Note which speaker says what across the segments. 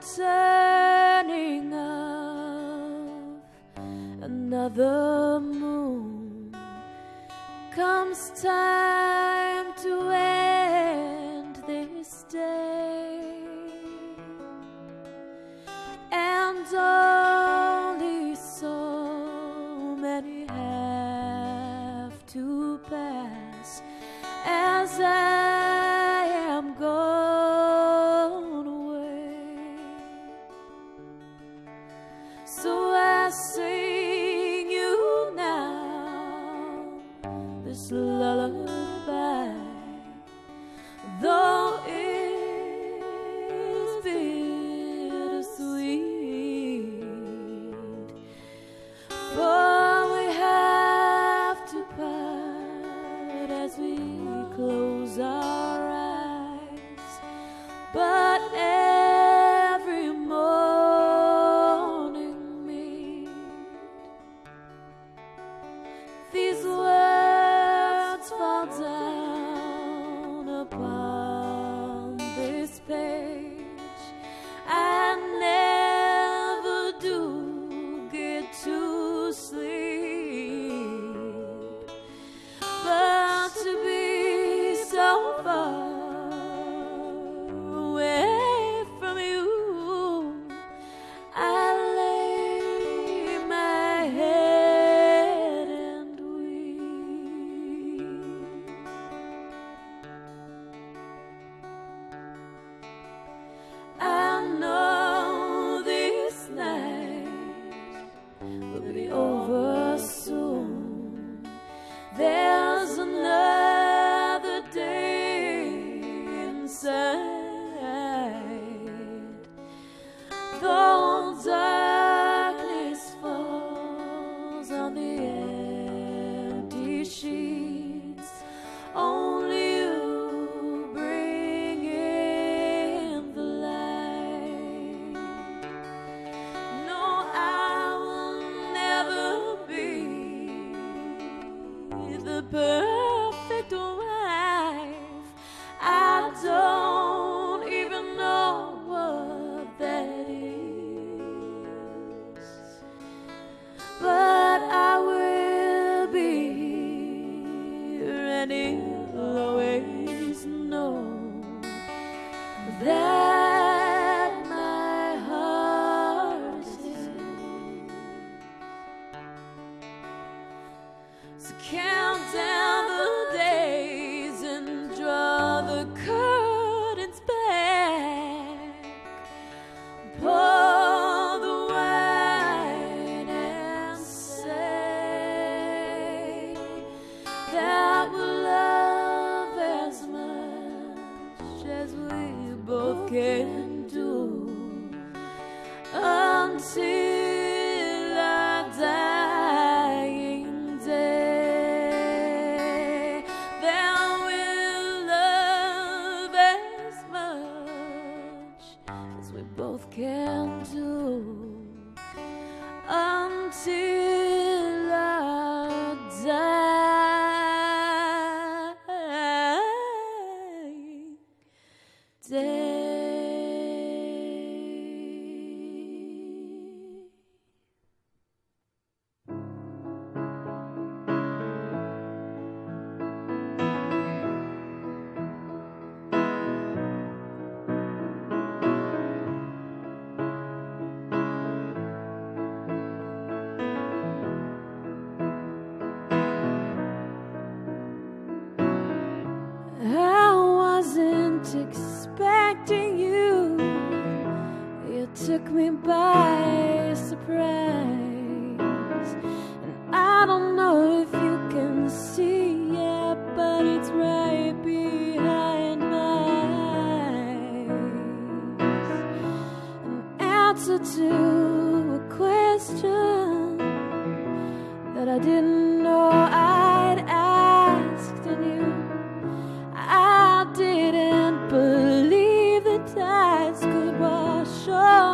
Speaker 1: turning of another moon comes time. will be over. can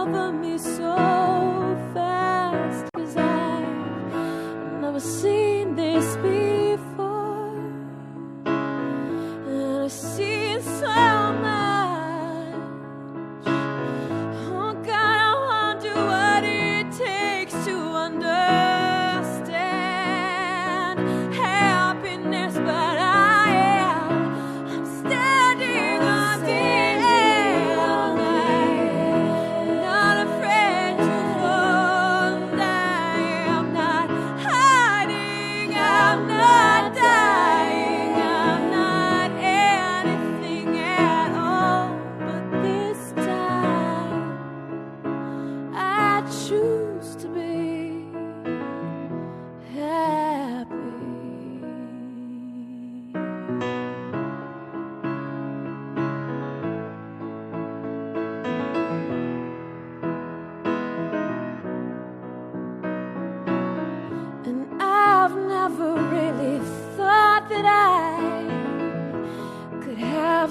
Speaker 1: cover me so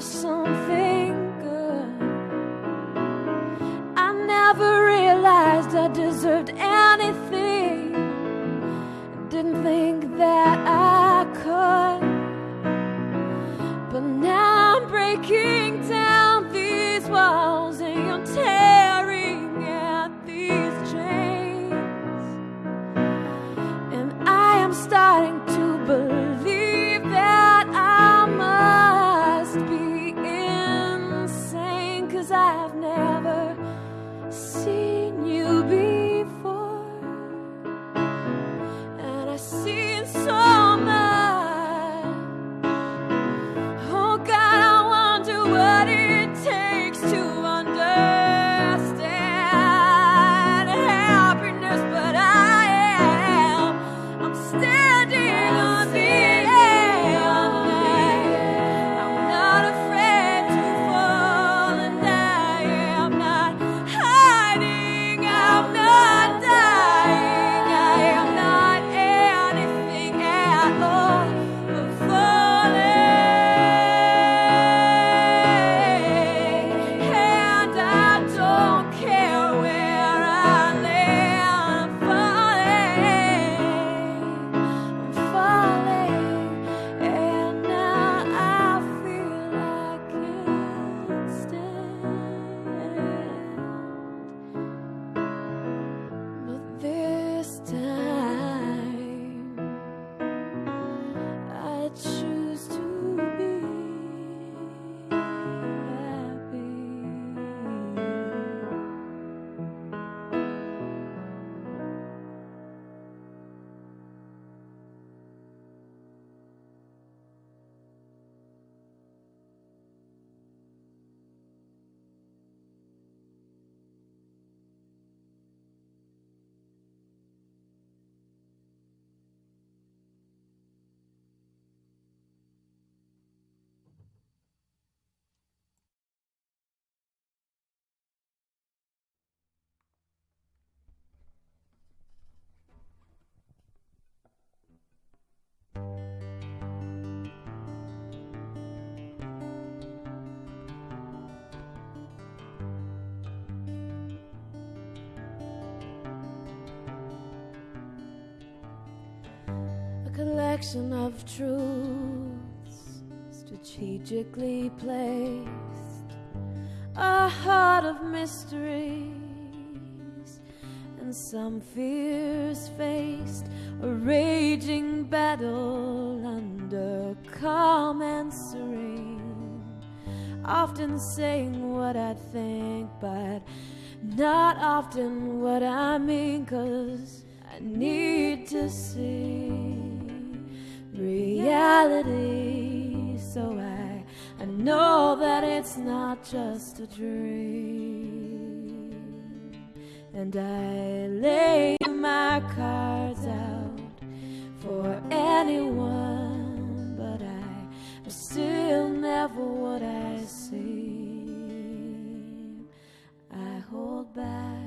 Speaker 1: something good. I never realized I deserved anything. Didn't think that I could. But now I'm breaking collection of truths strategically placed, a heart of mysteries, and some fears faced, a raging battle under calm and serene. Often saying what I think, but not often what I mean, cause I need to see reality so I, I know that it's not just a dream. And I lay my cards out for anyone, but I, I still never what I see. I hold back.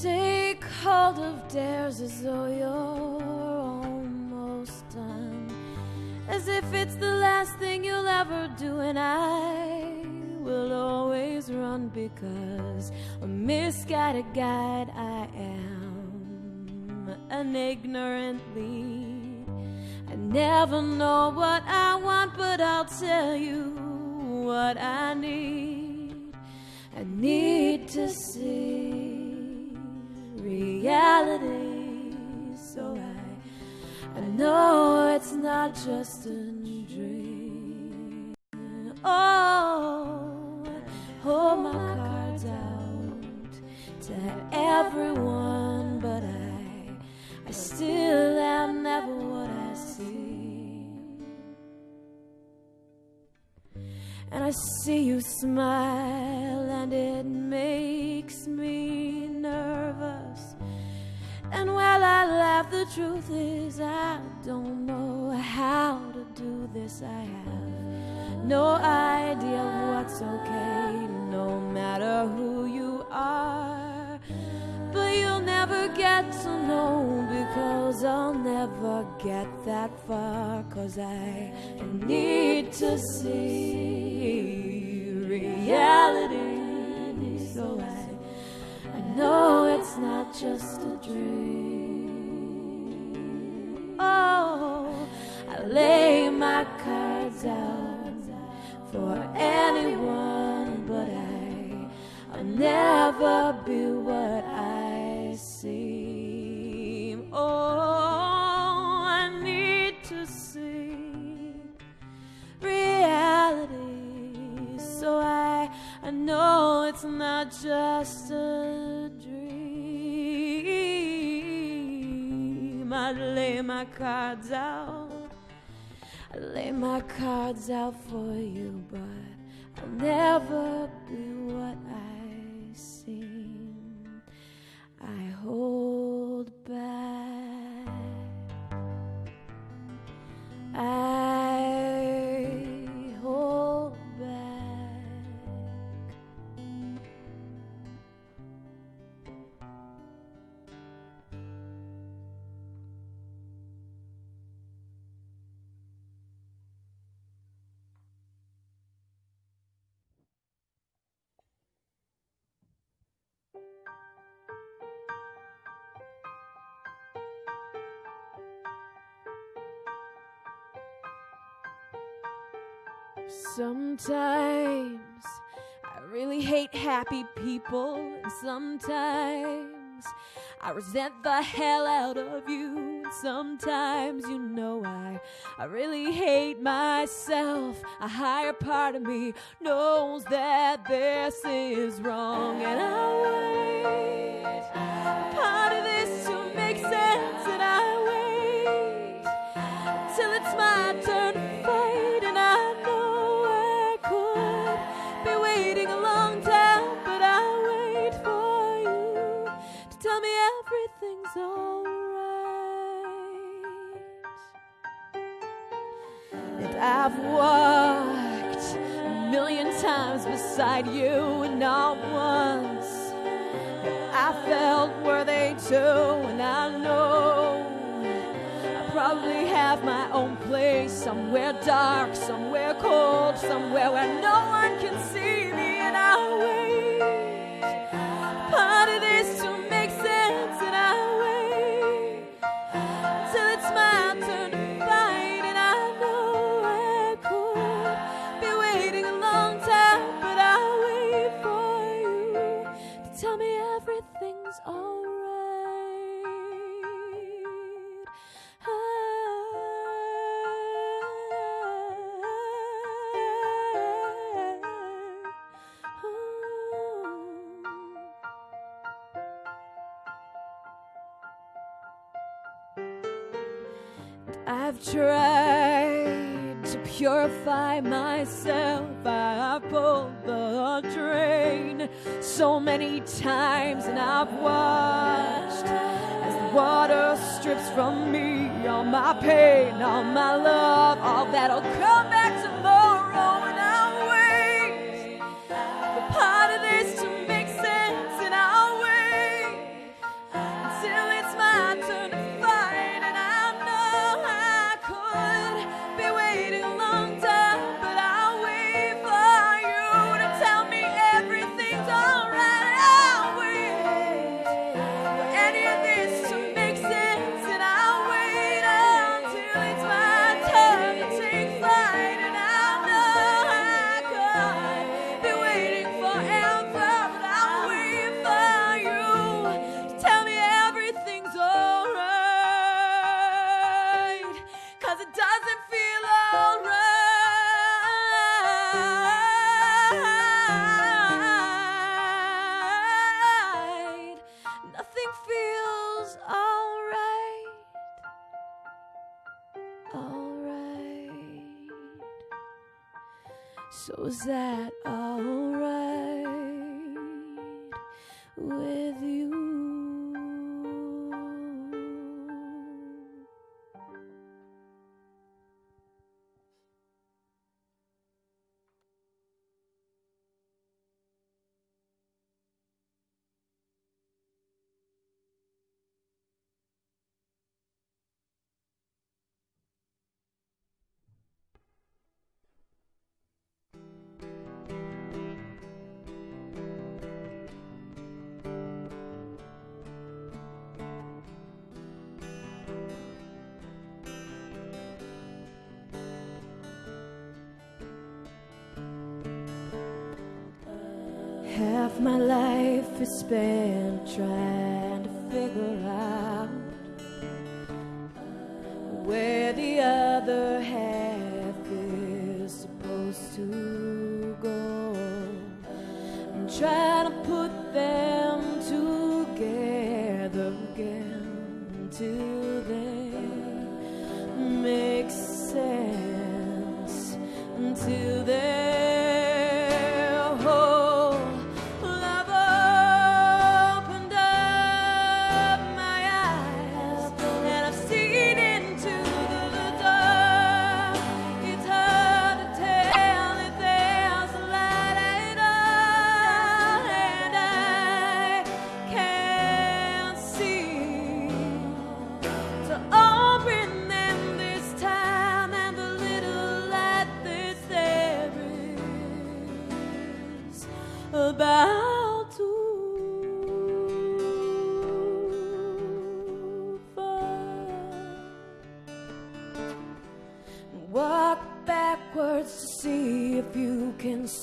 Speaker 1: Take hold of dares as though you're almost done. As if it's the last thing you'll ever do, and I will always run because a misguided guide I am, an ignorant lead. I never know what I want, but I'll tell you what I need. I need to see reality so I, I know it's not just a dream. Oh, hold my cards out to everyone, but I, I still am never what I see. And I see you smile, and it makes me. And while I laugh the truth is, I don't know how to do this. I have no idea what's okay, no matter who you are. But you'll never get to know because I'll never get that far. Cause I need to see reality. So I, know it's not just a dream. Oh, I lay my cards out for anyone, but I, I'll never be what I seem. Oh, I need to see reality, so I, I know it's not just a I lay my cards out. I lay my cards out for you, but I'll never be what I seem. I hold back. I Sometimes I really hate happy people, and sometimes I resent the hell out of you. And sometimes, you know, I I really hate myself. A higher part of me knows that this is wrong, and I wait. I've walked a million times beside you, and not once. Have I felt worthy too, and I know I probably have my own place somewhere dark, somewhere cold, somewhere where no one can see myself. I've pulled the drain so many times, and I've watched as the water strips from me all my pain, all my love, all that'll come back Half my life is spent trying to figure out where the other half is supposed to go. I'm trying to put them together again till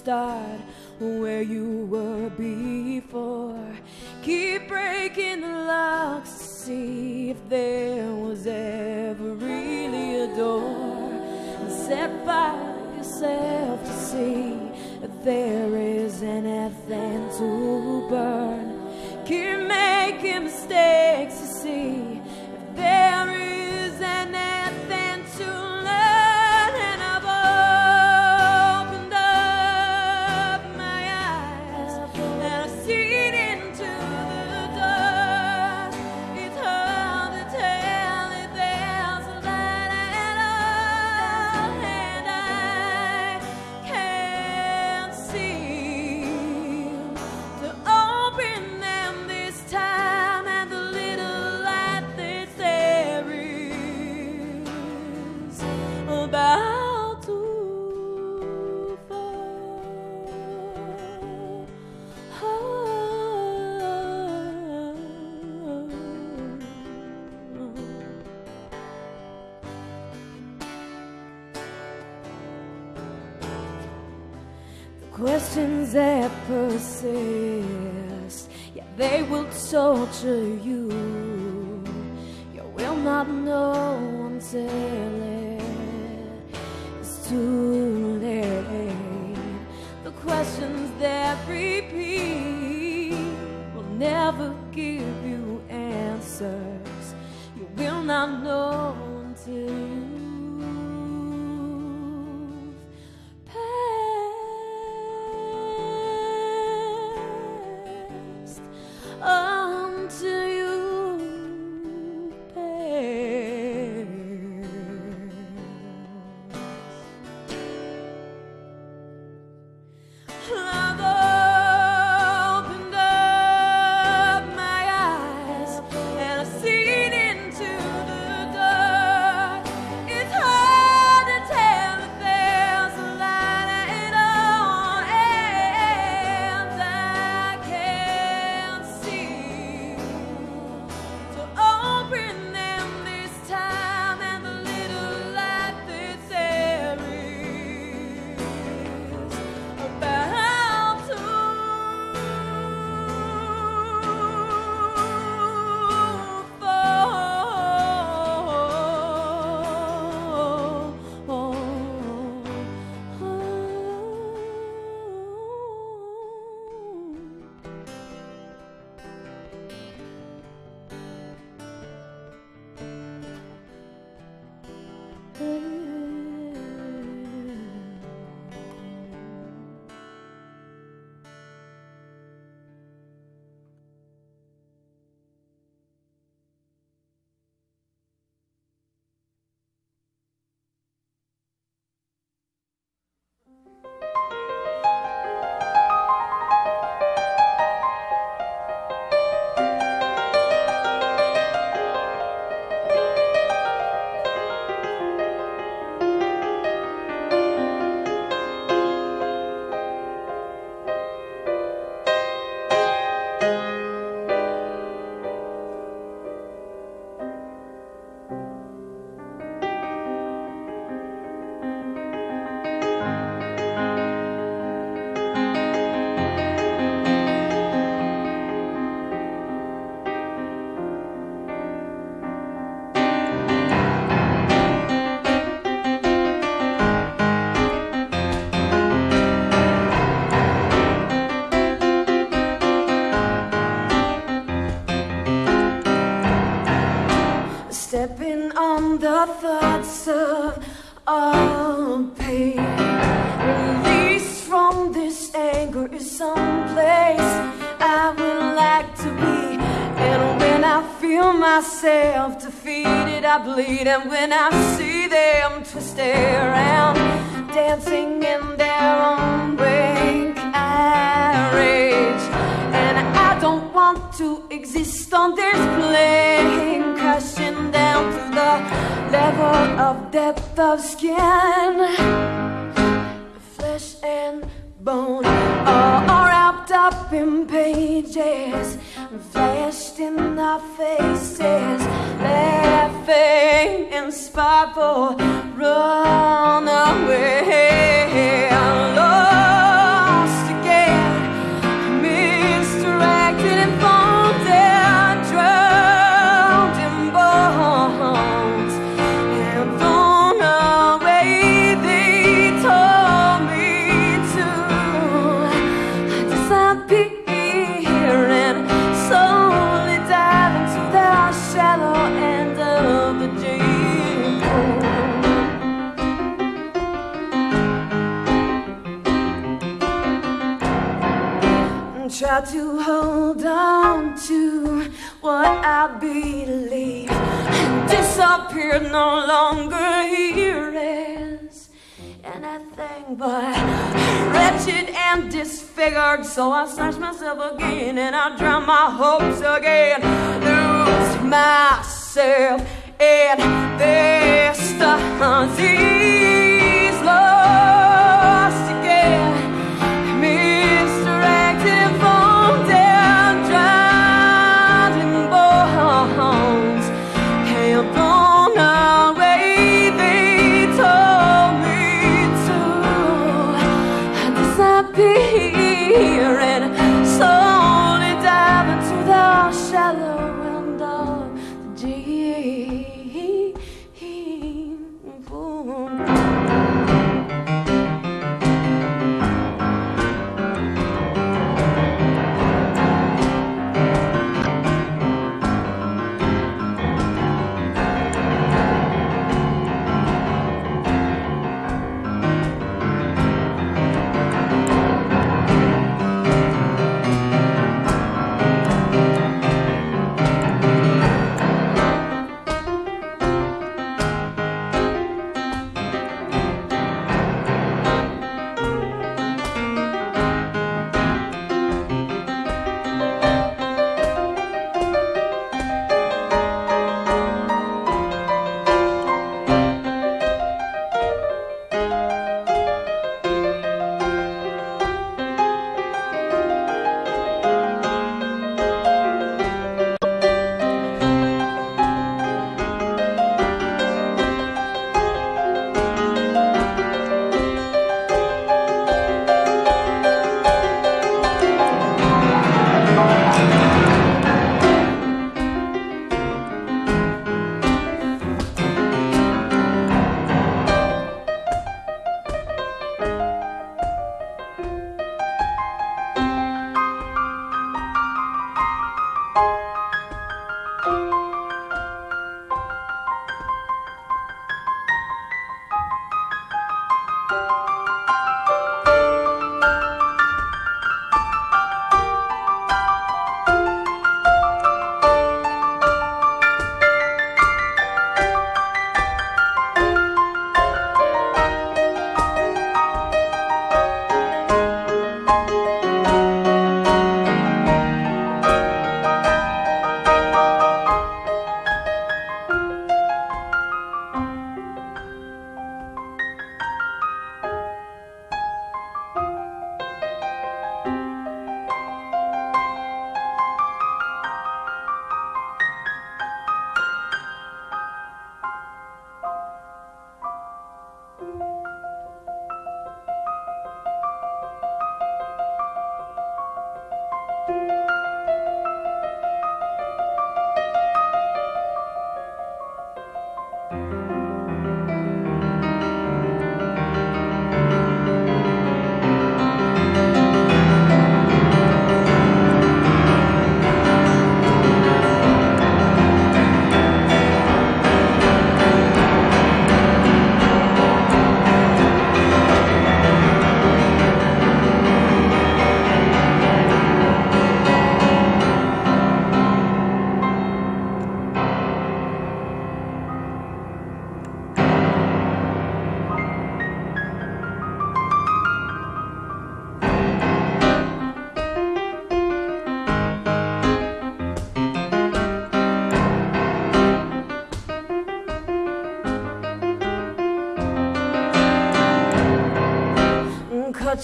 Speaker 1: start where you were before. Keep breaking the locks to see if there was ever really a door. And set to yourself to see if there is anything to burn. Keep making mistakes Questions that persist, yeah, they will torture you. You will not know until it's too late. The questions that repeat will never give you answers. You will not know Bleed. And when I see them twist around, dancing in their own wake, I rage. And I don't want to exist on this plane, crashing down to the level of depth of skin. Flesh and bone, all wrapped up in pages, flashed in our faces, laughing in sparkle, run away. And disappear no longer here is anything but wretched and disfigured. So I snatch myself again and I drown my hopes again. Lose myself in this disease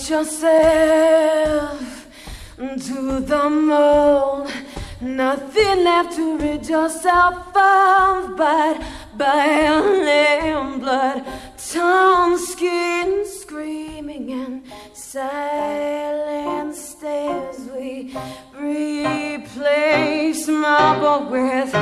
Speaker 1: yourself to the mold. Nothing left to rid yourself of but boiling blood, torn skin, screaming and silent stares. We replace marble with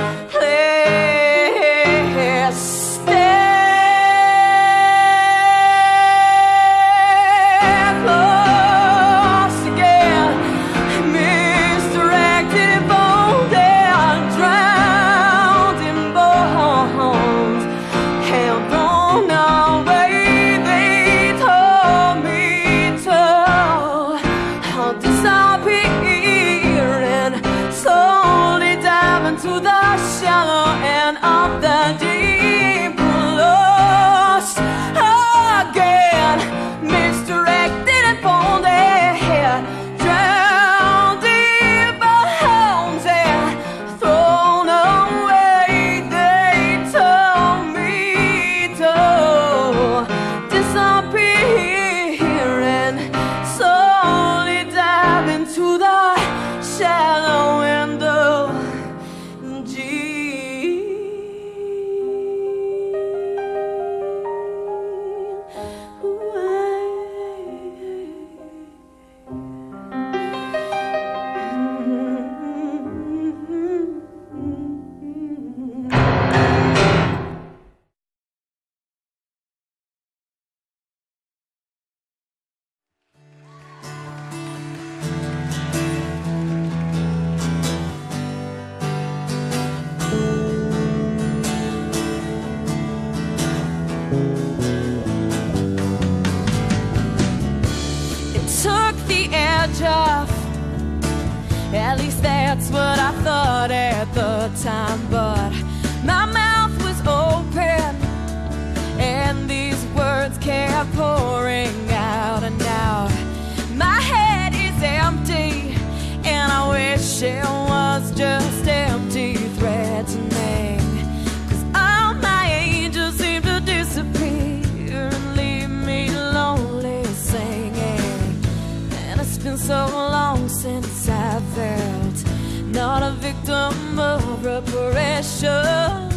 Speaker 1: victim of reparation.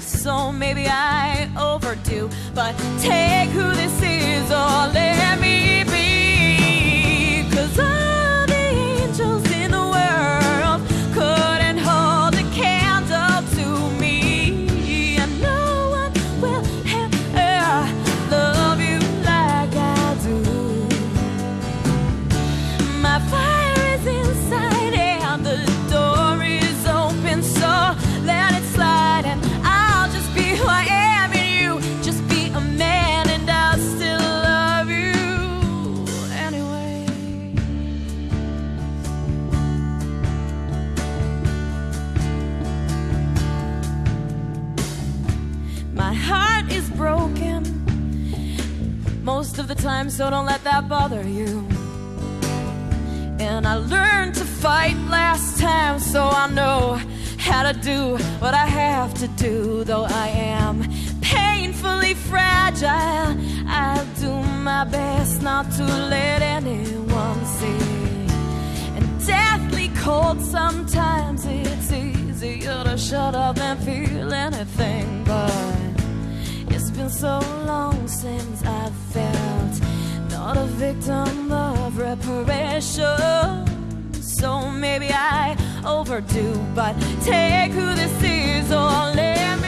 Speaker 1: So maybe I overdo, but take who this is or let me be. So don't let that bother you. And I learned to fight last time, so I know how to do what I have to do. Though I am painfully fragile, I'll do my best not to let anyone see. And deathly cold sometimes, it's easier to shut up than feel anything. But it's been so long since I've felt not a victim of reparation. So maybe I overdo, but take who this is or let me